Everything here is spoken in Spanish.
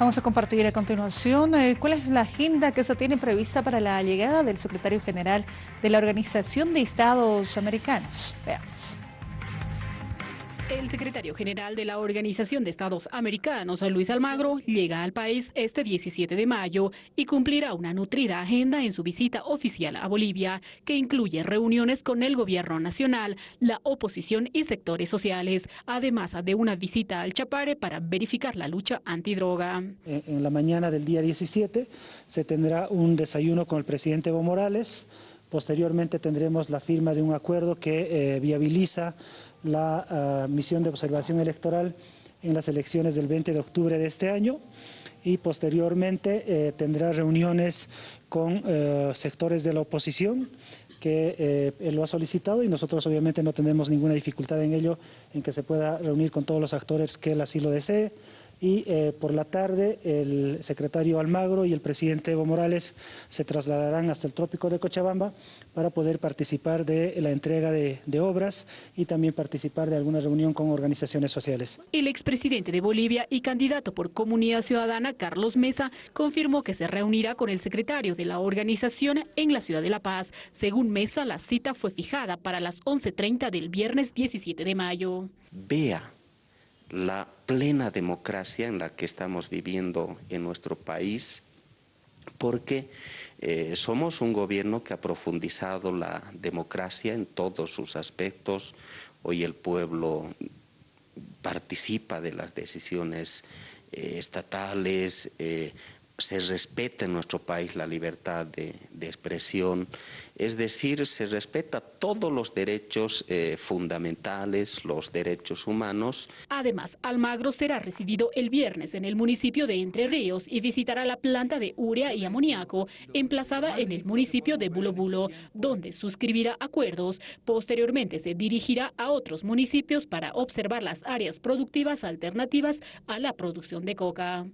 Vamos a compartir a continuación eh, cuál es la agenda que se tiene prevista para la llegada del secretario general de la Organización de Estados Americanos. Veamos. El secretario general de la Organización de Estados Americanos, Luis Almagro, llega al país este 17 de mayo y cumplirá una nutrida agenda en su visita oficial a Bolivia, que incluye reuniones con el gobierno nacional, la oposición y sectores sociales, además de una visita al Chapare para verificar la lucha antidroga. En la mañana del día 17 se tendrá un desayuno con el presidente Evo Morales, posteriormente tendremos la firma de un acuerdo que eh, viabiliza la ah, misión de observación electoral en las elecciones del 20 de octubre de este año y posteriormente eh, tendrá reuniones con eh, sectores de la oposición que eh, él lo ha solicitado y nosotros obviamente no tenemos ninguna dificultad en ello, en que se pueda reunir con todos los actores que él así lo desee y eh, por la tarde el secretario Almagro y el presidente Evo Morales se trasladarán hasta el trópico de Cochabamba para poder participar de la entrega de, de obras y también participar de alguna reunión con organizaciones sociales. El expresidente de Bolivia y candidato por Comunidad Ciudadana, Carlos Mesa, confirmó que se reunirá con el secretario de la organización en la ciudad de La Paz. Según Mesa, la cita fue fijada para las 11.30 del viernes 17 de mayo. Vea la plena democracia en la que estamos viviendo en nuestro país, porque eh, somos un gobierno que ha profundizado la democracia en todos sus aspectos. Hoy el pueblo participa de las decisiones eh, estatales, eh, se respeta en nuestro país la libertad de, expresión, es decir, se respeta todos los derechos eh, fundamentales, los derechos humanos. Además, Almagro será recibido el viernes en el municipio de Entre Ríos y visitará la planta de urea y amoníaco emplazada en el municipio de Bulo Bulo, donde suscribirá acuerdos. Posteriormente se dirigirá a otros municipios para observar las áreas productivas alternativas a la producción de coca.